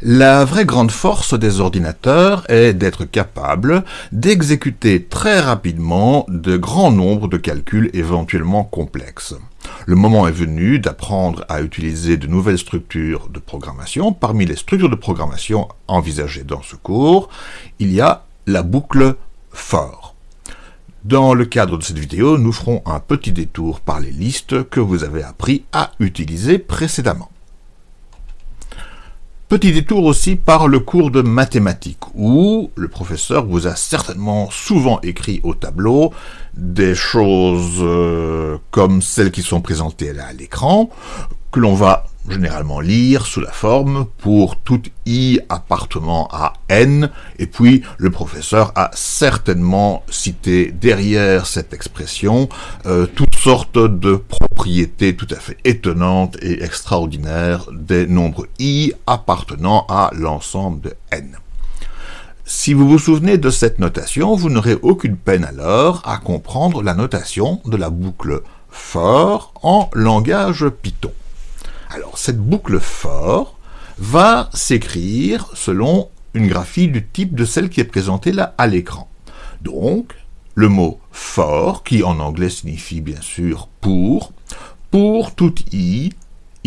La vraie grande force des ordinateurs est d'être capable d'exécuter très rapidement de grands nombres de calculs éventuellement complexes. Le moment est venu d'apprendre à utiliser de nouvelles structures de programmation. Parmi les structures de programmation envisagées dans ce cours, il y a la boucle for. Dans le cadre de cette vidéo, nous ferons un petit détour par les listes que vous avez appris à utiliser précédemment. Petit détour aussi par le cours de mathématiques, où le professeur vous a certainement souvent écrit au tableau des choses euh, comme celles qui sont présentées là à l'écran, que l'on va généralement lire sous la forme pour tout i appartenant à n, et puis le professeur a certainement cité derrière cette expression euh, toutes sortes de propriétés tout à fait étonnantes et extraordinaires des nombres i appartenant à l'ensemble de n. Si vous vous souvenez de cette notation, vous n'aurez aucune peine alors à comprendre la notation de la boucle for en langage Python. Alors, cette boucle for va s'écrire selon une graphie du type de celle qui est présentée là à l'écran. Donc, le mot for, qui en anglais signifie bien sûr pour, pour tout i,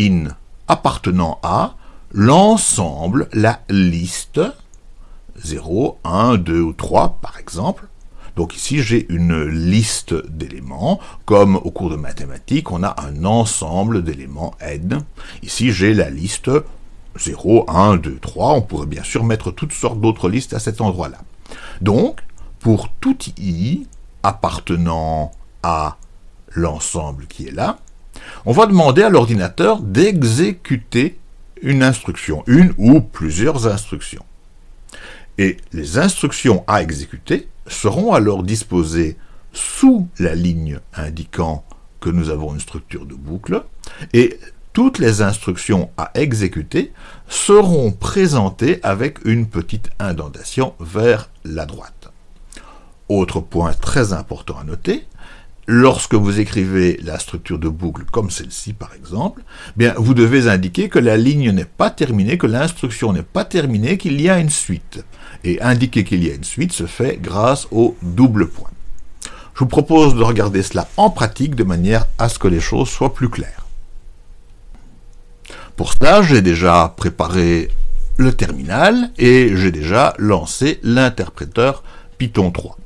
in, appartenant à, l'ensemble, la liste, 0, 1, 2 ou 3 par exemple, donc ici, j'ai une liste d'éléments, comme au cours de mathématiques, on a un ensemble d'éléments n. Ici, j'ai la liste 0, 1, 2, 3. On pourrait bien sûr mettre toutes sortes d'autres listes à cet endroit-là. Donc, pour tout i appartenant à l'ensemble qui est là, on va demander à l'ordinateur d'exécuter une instruction, une ou plusieurs instructions. Et les instructions à exécuter seront alors disposées sous la ligne indiquant que nous avons une structure de boucle, et toutes les instructions à exécuter seront présentées avec une petite indentation vers la droite. Autre point très important à noter, lorsque vous écrivez la structure de boucle comme celle-ci par exemple, bien vous devez indiquer que la ligne n'est pas terminée, que l'instruction n'est pas terminée, qu'il y a une suite et indiquer qu'il y a une suite se fait grâce au double point. Je vous propose de regarder cela en pratique de manière à ce que les choses soient plus claires. Pour cela, j'ai déjà préparé le terminal et j'ai déjà lancé l'interpréteur Python 3.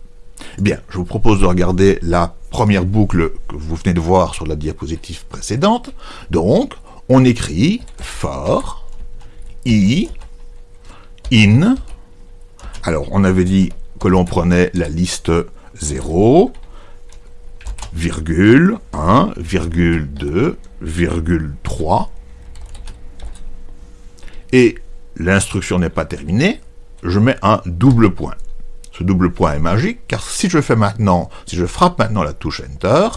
Eh bien, je vous propose de regarder la première boucle que vous venez de voir sur la diapositive précédente. Donc, on écrit for i in alors, on avait dit que l'on prenait la liste 0, virgule 1, virgule 2, virgule 3. Et l'instruction n'est pas terminée, je mets un double point. Ce double point est magique, car si je fais maintenant, si je frappe maintenant la touche Enter,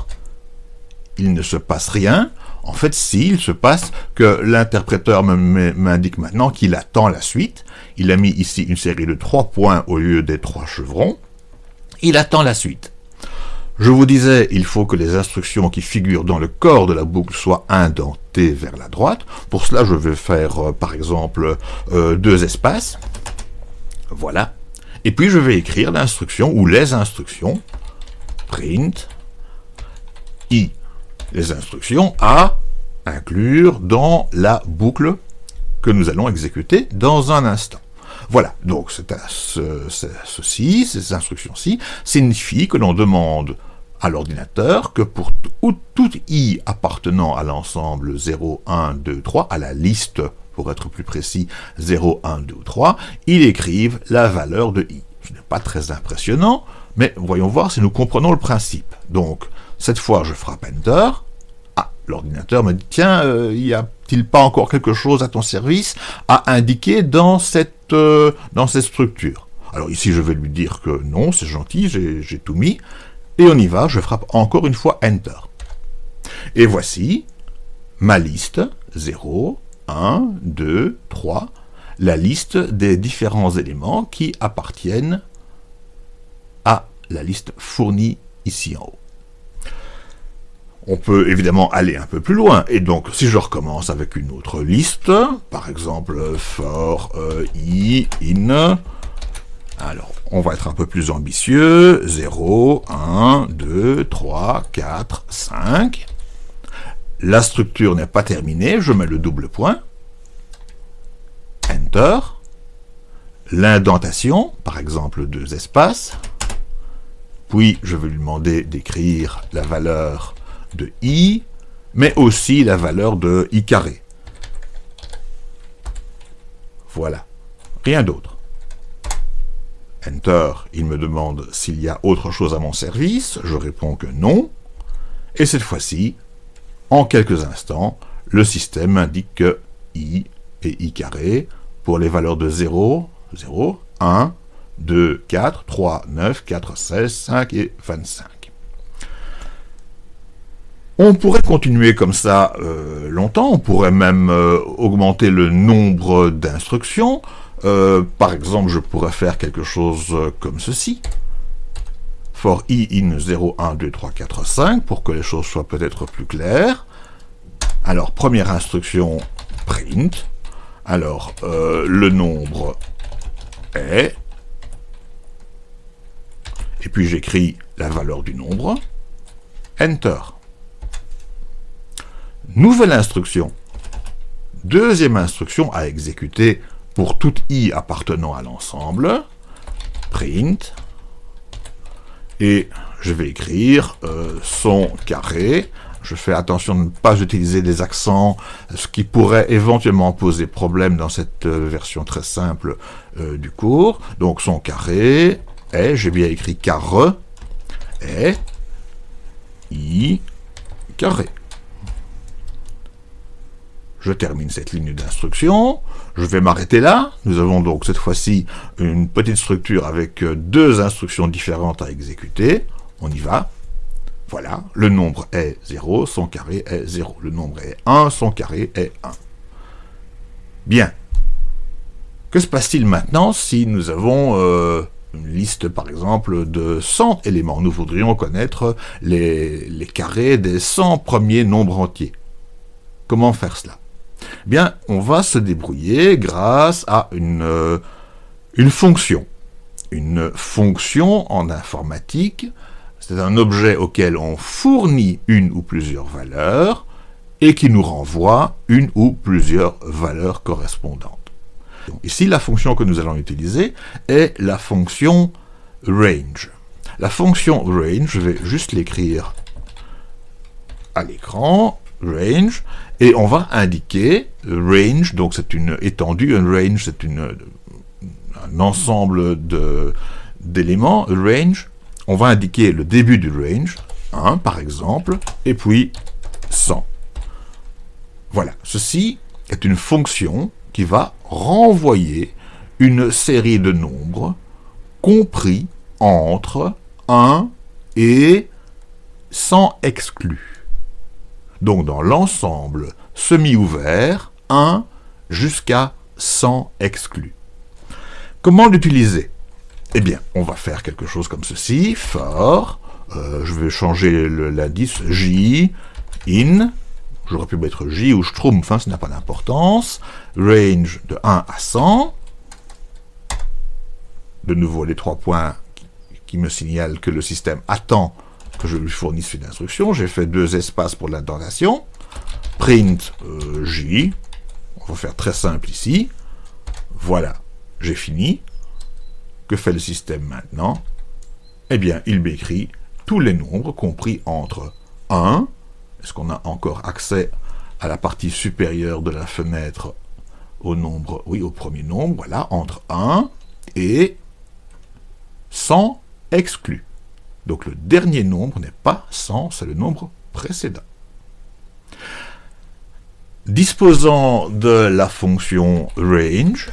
il ne se passe rien. En fait, si, il se passe que l'interpréteur m'indique maintenant qu'il attend la suite, il a mis ici une série de trois points au lieu des trois chevrons. Il attend la suite. Je vous disais, il faut que les instructions qui figurent dans le corps de la boucle soient indentées vers la droite. Pour cela, je vais faire, euh, par exemple, euh, deux espaces. Voilà. Et puis, je vais écrire l'instruction, ou les instructions, print, i, les instructions à inclure dans la boucle que nous allons exécuter dans un instant. Voilà, donc ceci, ces instructions-ci, signifient que l'on demande à l'ordinateur que pour tout i appartenant à l'ensemble 0, 1, 2, 3, à la liste, pour être plus précis, 0, 1, 2 ou 3, il écrive la valeur de i. Ce n'est pas très impressionnant, mais voyons voir si nous comprenons le principe. Donc, cette fois, je frappe Enter. Ah, l'ordinateur me dit, tiens, euh, y a il pas encore quelque chose à ton service à indiquer dans cette, euh, dans cette structure? Alors ici, je vais lui dire que non, c'est gentil, j'ai tout mis, et on y va, je frappe encore une fois Enter. Et voici ma liste, 0, 1, 2, 3, la liste des différents éléments qui appartiennent à la liste fournie ici en haut. on peut évidemment aller un peu plus loin. Et donc, si je recommence avec une autre liste, par exemple for euh, i in, alors on va être un peu plus ambitieux, 0, 1, 2, 3, 4, 5. La structure n'est pas terminée, je mets le double point. Enter. L'indentation, par exemple deux espaces. Puis je vais lui demander d'écrire la valeur de i, mais aussi la valeur de i carré. Voilà. Rien d'autre. Enter, il me demande s'il y a autre chose à mon service, je réponds que non, et cette fois-ci, en quelques instants, le système indique que i et i carré, pour les valeurs de 0, 0, 1, 2, 4, 3, 9, 4, 16, 5 et 25. On pourrait continuer comme ça euh, longtemps, on pourrait même euh, augmenter le nombre d'instructions. Euh, par exemple, je pourrais faire quelque chose comme ceci. For i in 0, 1, 2, 3, 4, 5, pour que les choses soient peut-être plus claires. Alors, première instruction, print. Alors, le nombre est, et puis j'écris la valeur du nombre, Enter. Nouvelle instruction. Deuxième instruction à exécuter pour tout i appartenant à l'ensemble. Print. Et je vais écrire euh, son carré. Je fais attention de ne pas utiliser des accents, ce qui pourrait éventuellement poser problème dans cette euh, version très simple euh, du cours. Donc son carré est, j'ai bien écrit carre, est i carré. Je termine cette ligne d'instruction, je vais m'arrêter là. Nous avons donc cette fois-ci une petite structure avec euh, deux instructions différentes à exécuter. On y va. Voilà, le nombre est 0, son carré est 0. Le nombre est 1, son carré est 1. Bien. Que se passe-t-il maintenant si nous avons euh, une liste, par exemple, de 100 éléments? Nous voudrions connaître les, les carrés des 100 premiers nombres entiers. Comment faire cela? Bien, on va se débrouiller grâce à une, euh, une fonction. Une fonction en informatique, c'est un objet auquel on fournit une ou plusieurs valeurs et qui nous renvoie une ou plusieurs valeurs correspondantes. Ici, la fonction que nous allons utiliser est la fonction range. La fonction range, je vais juste l'écrire à l'écran, range, et on va indiquer range, donc c'est une étendue, un range c'est un ensemble d'éléments, range, on va indiquer le début du range, 1 par exemple, et puis 100. Voilà, ceci est une fonction qui va renvoyer une série de nombres compris entre 1 et 100 exclus donc dans l'ensemble semi-ouvert, 1 jusqu'à 100 exclus. Comment l'utiliser? Eh bien, on va faire quelque chose comme ceci, for, euh, je vais changer l'indice j, in, j'aurais pu mettre j ou schtroumpf, hein, ça n'a pas d'importance, range de 1 à 100, de nouveau les trois points qui me signalent que le système attend que je lui fournisse une instruction. J'ai fait deux espaces pour l'indentation. Print euh, J. On va faire très simple ici. Voilà, j'ai fini. Que fait le système maintenant? Eh bien, il m'écrit tous les nombres compris entre 1, est-ce qu'on a encore accès à la partie supérieure de la fenêtre au nombre, oui, au premier nombre, voilà, entre 1 et 100 exclus. Donc le dernier nombre n'est pas 100, c'est le nombre précédent. Disposant de la fonction range,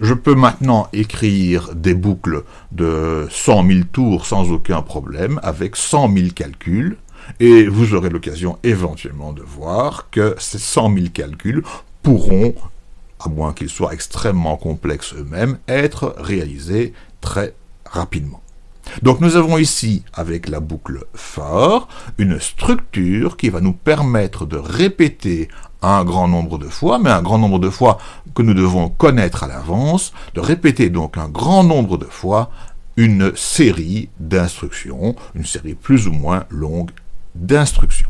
je peux maintenant écrire des boucles de 100 000 tours sans aucun problème, avec 100 000 calculs, et vous aurez l'occasion éventuellement de voir que ces 100 000 calculs pourront, à moins qu'ils soient extrêmement complexes eux-mêmes, être réalisés très rapidement. Donc nous avons ici, avec la boucle for, une structure qui va nous permettre de répéter un grand nombre de fois, mais un grand nombre de fois que nous devons connaître à l'avance, de répéter donc un grand nombre de fois une série d'instructions, une série plus ou moins longue d'instructions.